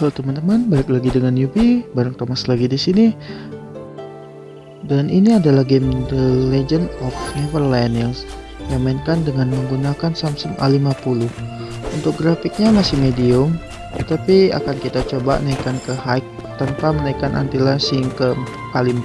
Halo teman-teman, balik lagi dengan Yubi, bareng Thomas lagi di sini. Dan ini adalah game The Legend of Neverland yang yang mainkan dengan menggunakan Samsung A50. Untuk grafiknya masih medium, tapi akan kita coba naikkan ke high tanpa menaikkan anti-aliasing ke kali 4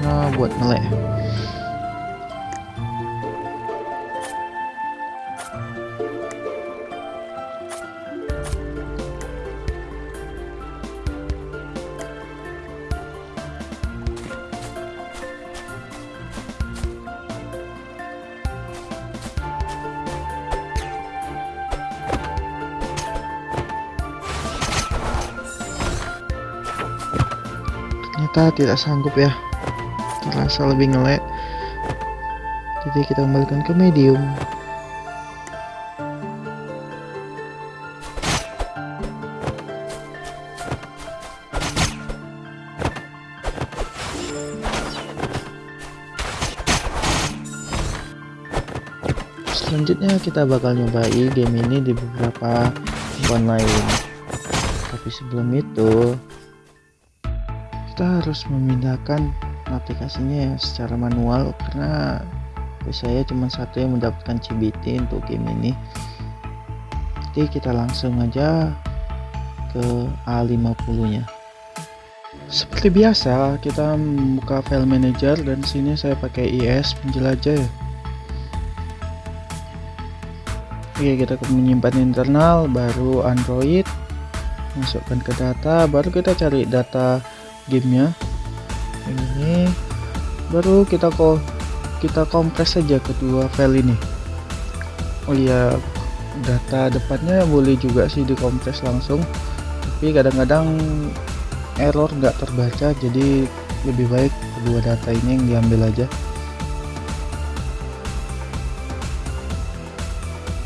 karena buat melek. Ternyata tidak sanggup ya. Terasa lebih ngelek jadi kita kembalikan ke medium. Selanjutnya kita bakal nyobai game ini di beberapa handphone lain. Tapi sebelum itu kita harus memindahkan aplikasinya ya secara manual karena saya cuma satu yang mendapatkan CBT untuk game ini. Jadi kita langsung aja ke A50 nya seperti biasa kita membuka file manager dan sini saya pakai IS penjelajah ya. Oke kita menyimpan internal baru Android masukkan ke data baru kita cari data gamenya. Ini. Baru kita kok kita kompres saja kedua file ini. Oh iya data depannya boleh juga sih dikompres langsung. Tapi kadang-kadang error nggak terbaca jadi lebih baik kedua data ini yang diambil aja.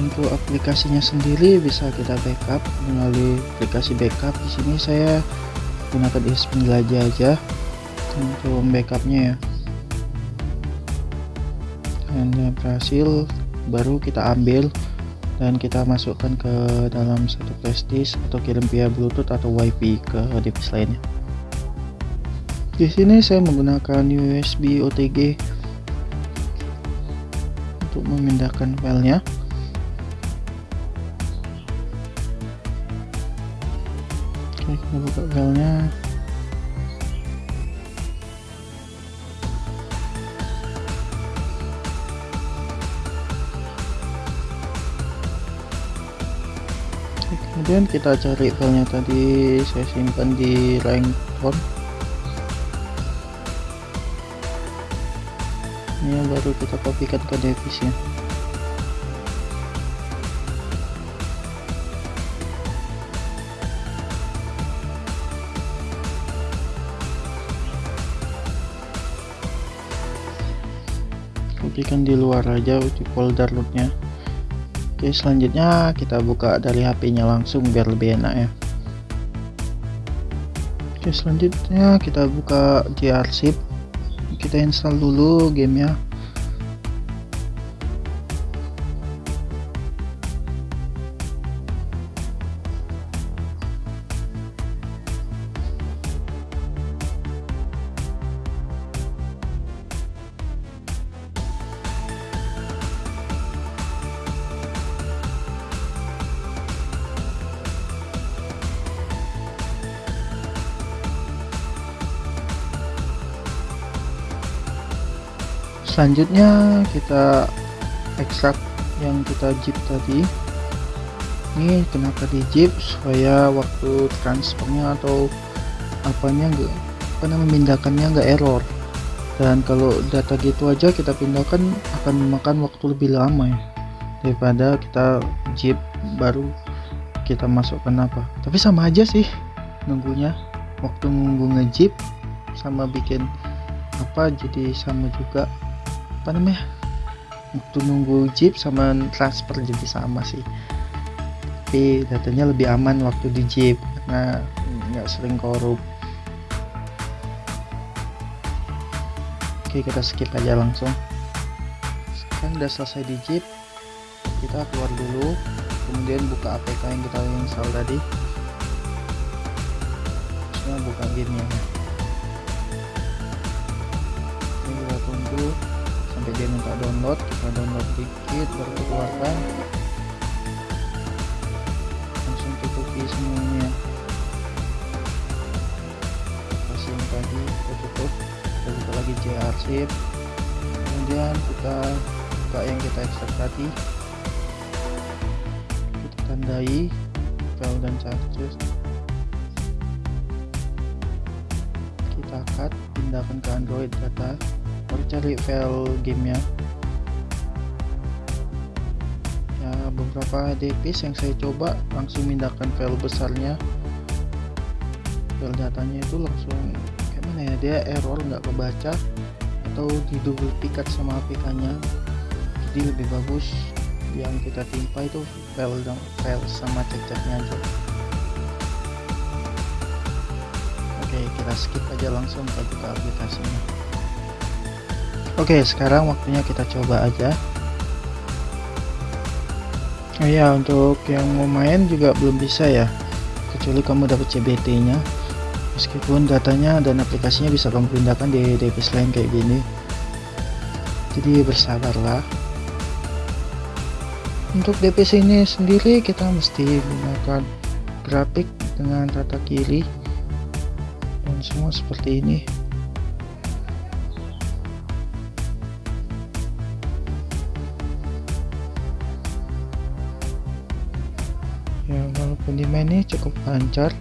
Untuk aplikasinya sendiri bisa kita backup melalui aplikasi backup. Di sini saya gunakan is penjelajah aja. Untuk backupnya ya. Dan berhasil baru kita ambil dan kita masukkan ke dalam satu flash disk atau kirim via bluetooth atau wifi ke device lainnya. Di sini saya menggunakan USB OTG untuk memindahkan filenya buka filenya. Kemudian kita cari filenya tadi saya simpan di Langton ini baru kita kopikan ke device nya kopikan di luar aja di folder rootnya oke selanjutnya kita buka dari HP nya langsung biar lebih enak ya. Oke selanjutnya kita buka GRzip kita install dulu gamenya selanjutnya kita ekstrak yang kita zip tadi. Ini kenapa di zip supaya waktu transfernya atau apanya enggak karena memindahkannya enggak error. Dan kalau data gitu aja kita pindahkan akan memakan waktu lebih lama ya daripada kita zip baru kita masukkan apa. Tapi sama aja sih nunggunya. Waktu nunggu ngejip sama bikin apa jadi sama juga apa namanya? Waktu nunggu jeep sama transfer jadi sama sih. Tapi datanya lebih aman waktu di jeep karena nggak sering korup. Oke kita skip aja langsung. Sekarang udah selesai di jeep kita keluar dulu kemudian buka APK yang kita install tadi. Buka gamenya. Ini kita tunggu sampai dia minta download kita download dikit baru keluarkan. Langsung tutupi semuanya. Kasih tadi kita tutup. Kita buka lagi arsip. Kemudian kita buka yang kita ekstrak tadi. Kita tandai file dan charges. Kita cut pindahkan ke android data baru cari file gamenya. Ya beberapa DPS yang saya coba langsung pindahkan file besarnya. File datanya itu langsung gimana ya dia error nggak kebaca atau di double pikat sama APK nya jadi lebih bagus yang kita timpa itu file dan file sama cek-ceknya aja. Oke kita skip aja langsung ke buka aplikasinya oke sekarang waktunya kita coba aja. Oh ya untuk yang mau main juga belum bisa ya kecuali kamu dapat CBT nya meskipun datanya dan aplikasinya bisa kamu pindahkan di device lain kayak gini. Jadi bersabarlah. Untuk DPC ini sendiri kita mesti menggunakan grafik dengan rata kiri. Dan semua seperti ini main ini cukup lancar.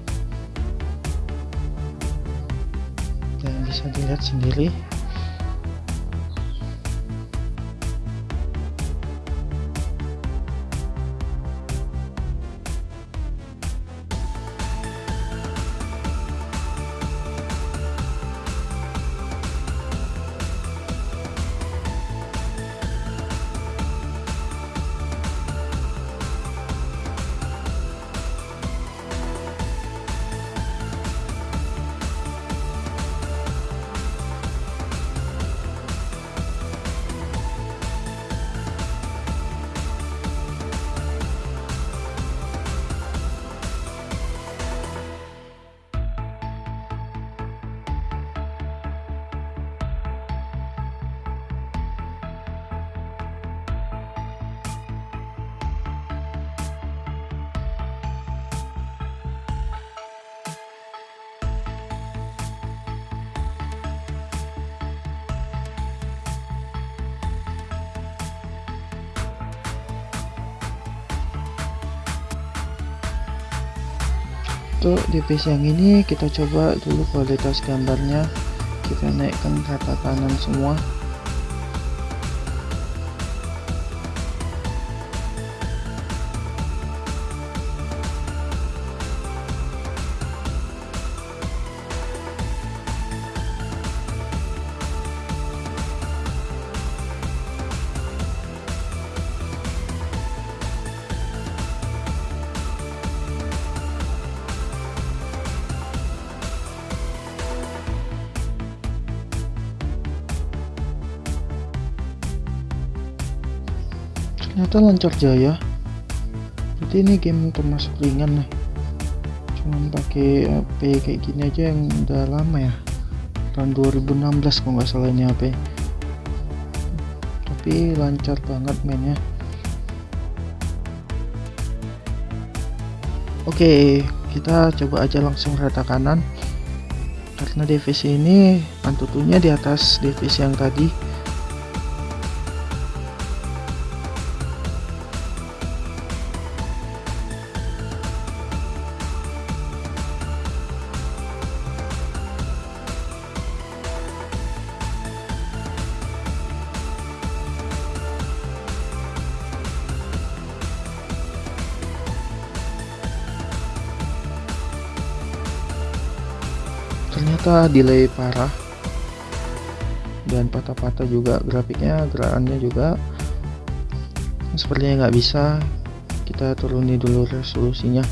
Dan bisa dilihat sendiri untuk di PC yang ini kita coba dulu kualitas gambarnya. Kita naikkan rata kanan semua ternyata lancar jaya. Jadi ini game termasuk ringan nih. Cuman pakai HP kayak gini aja yang udah lama ya. Tahun 2016 kalau nggak salah ini HP tapi lancar banget mainnya. Oke kita coba aja langsung rata kanan. Karena divisi ini antutunya di atas divisi yang tadi ternyata delay parah. Dan patah-patah juga grafiknya gerakannya juga sepertinya nggak bisa kita turuni dulu resolusinya.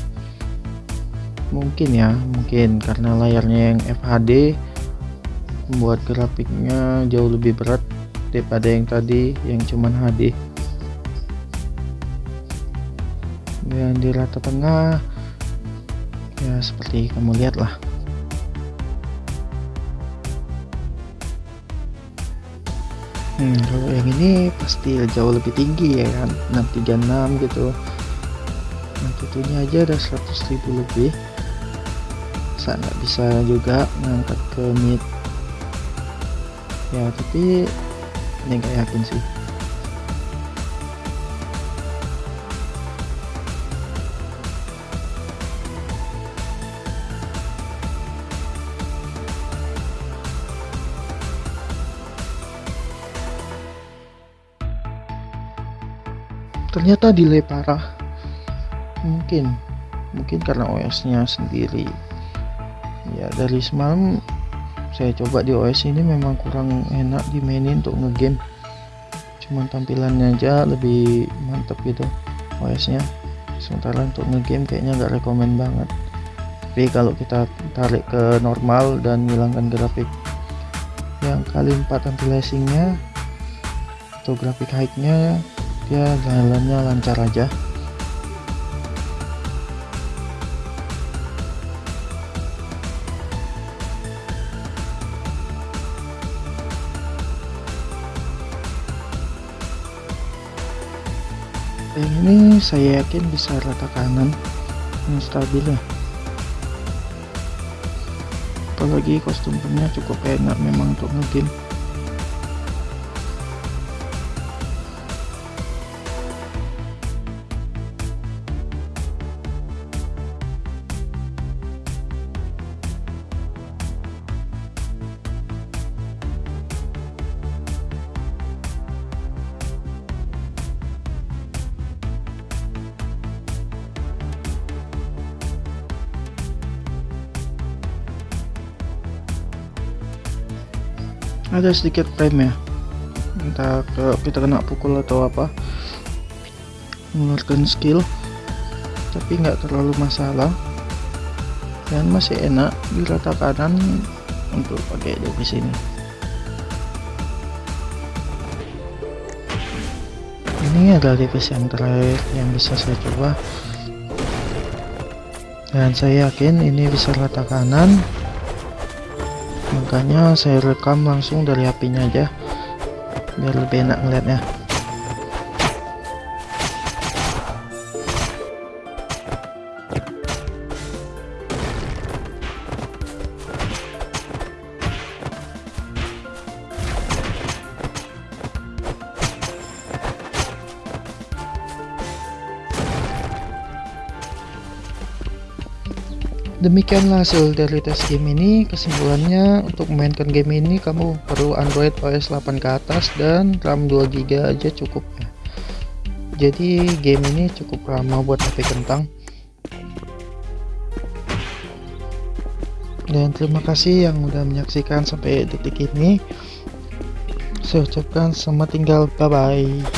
Mungkin ya mungkin karena layarnya yang FHD membuat grafiknya jauh lebih berat daripada yang tadi yang cuman HD dan di rata tengah ya seperti kamu lihat lah Hmm, kalau yang ini pasti jauh lebih tinggi ya kan? 636 gitu. Nah tentunya aja ada 100.000 lebih. Saya nggak bisa juga ngangkat ke mid. Ya tapi ini nggak yakin sih ternyata delay parah. Mungkin. Mungkin karena OS nya sendiri. Ya dari semalam saya coba di OS ini memang kurang enak dimainin untuk ngegame. Cuman tampilannya aja lebih mantep gitu OS nya sementara untuk ngegame kayaknya nggak rekomend banget. Tapi kalau kita tarik ke normal dan hilangkan grafik yang kali 4 anti lashingnya atau grafik high nya ya jalannya lancar aja. Yang ini saya yakin bisa rata kanan yang stabil ya. Apalagi kostumnya cukup enak memang untuk ngegame ada sedikit frame ya. Entah ke kita kena pukul atau apa. Mengeluarkan skill. Tapi nggak terlalu masalah. Dan masih enak di rata kanan untuk pakai di sini ini adalah device yang terakhir yang bisa saya coba. Dan saya yakin ini bisa rata kanan makanya saya rekam langsung dari HP-nya aja biar lebih enak ngeliatnya Demikianlah hasil dari tes game ini. Kesimpulannya untuk memainkan game ini kamu perlu Android OS 8 ke atas dan RAM 2 GB aja cukup ya. Jadi game ini cukup ramah buat HP kentang. Dan terima kasih yang udah menyaksikan sampai detik ini. Saya ucapkan selamat tinggal, bye bye.